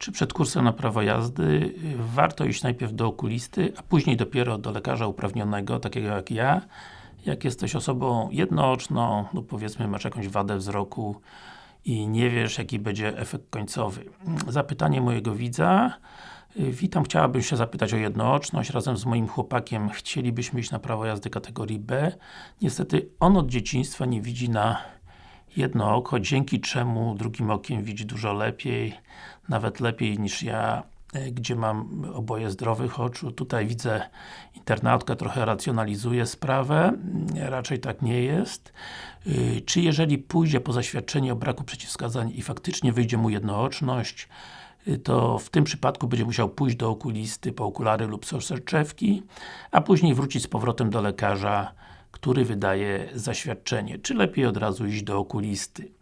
Czy przed kursem na prawo jazdy y, warto iść najpierw do okulisty, a później dopiero do lekarza uprawnionego, takiego jak ja, jak jesteś osobą jednooczną lub powiedzmy masz jakąś wadę wzroku i nie wiesz jaki będzie efekt końcowy. Zapytanie mojego widza y, Witam, chciałabym się zapytać o jednooczność. Razem z moim chłopakiem chcielibyśmy iść na prawo jazdy kategorii B. Niestety on od dzieciństwa nie widzi na jedno oko, dzięki czemu drugim okiem widzi dużo lepiej, nawet lepiej niż ja, e, gdzie mam oboje zdrowych oczu. Tutaj widzę internautka trochę racjonalizuje sprawę, mm, raczej tak nie jest. Y, czy jeżeli pójdzie po zaświadczenie o braku przeciwwskazań i faktycznie wyjdzie mu jednooczność, y, to w tym przypadku będzie musiał pójść do okulisty po okulary lub soczewki, a później wrócić z powrotem do lekarza który wydaje zaświadczenie, czy lepiej od razu iść do okulisty.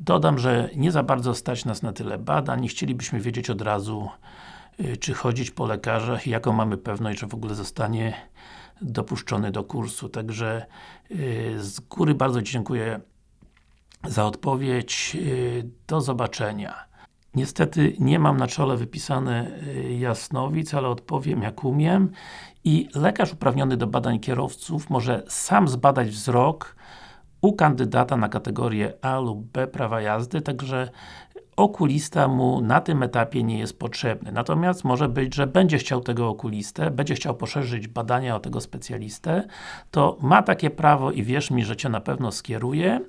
Dodam, że nie za bardzo stać nas na tyle badań i chcielibyśmy wiedzieć od razu, y, czy chodzić po lekarzach i jaką mamy pewność, że w ogóle zostanie dopuszczony do kursu. Także y, z góry bardzo dziękuję za odpowiedź. Y, do zobaczenia. Niestety nie mam na czole wypisane jasnowic, ale odpowiem jak umiem i lekarz uprawniony do badań kierowców może sam zbadać wzrok u kandydata na kategorię A lub B prawa jazdy, także okulista mu na tym etapie nie jest potrzebny. Natomiast może być, że będzie chciał tego okulistę, będzie chciał poszerzyć badania o tego specjalistę, to ma takie prawo i wierz mi, że Cię na pewno skieruje.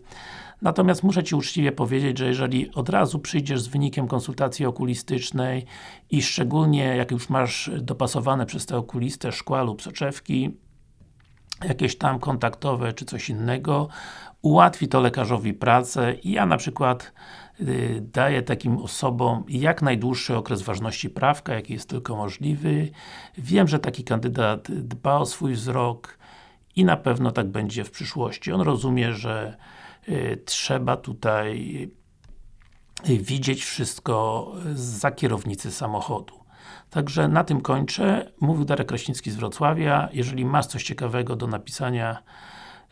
Natomiast muszę Ci uczciwie powiedzieć, że jeżeli od razu przyjdziesz z wynikiem konsultacji okulistycznej i szczególnie jak już masz dopasowane przez tę okulistę szkła lub soczewki, jakieś tam kontaktowe czy coś innego, ułatwi to lekarzowi pracę i ja na przykład y, daję takim osobom jak najdłuższy okres ważności prawka, jaki jest tylko możliwy. Wiem, że taki kandydat dba o swój wzrok i na pewno tak będzie w przyszłości. On rozumie, że trzeba tutaj y, widzieć wszystko za kierownicy samochodu. Także na tym kończę. Mówił Darek Kraśnicki z Wrocławia. Jeżeli masz coś ciekawego do napisania,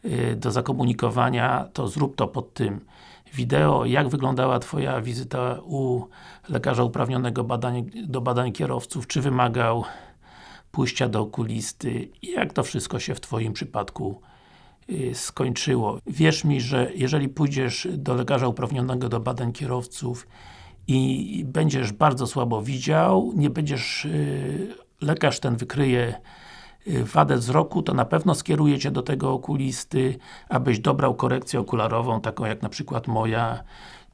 y, do zakomunikowania, to zrób to pod tym wideo, jak wyglądała Twoja wizyta u lekarza uprawnionego badań, do badań kierowców, czy wymagał pójścia do okulisty jak to wszystko się w Twoim przypadku Y, skończyło. Wierz mi, że jeżeli pójdziesz do lekarza uprawnionego do badań kierowców i będziesz bardzo słabo widział, nie będziesz, y, lekarz ten wykryje y, wadę wzroku, to na pewno skieruje Cię do tego okulisty, abyś dobrał korekcję okularową, taką jak na przykład moja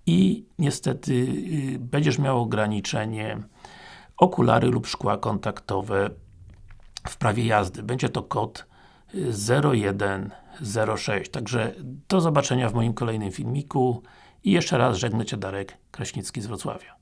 i niestety będziesz miał ograniczenie okulary lub szkła kontaktowe w prawie jazdy. Będzie to kod 0106. Także do zobaczenia w moim kolejnym filmiku i jeszcze raz żegnę Cię Darek Kraśnicki z Wrocławia.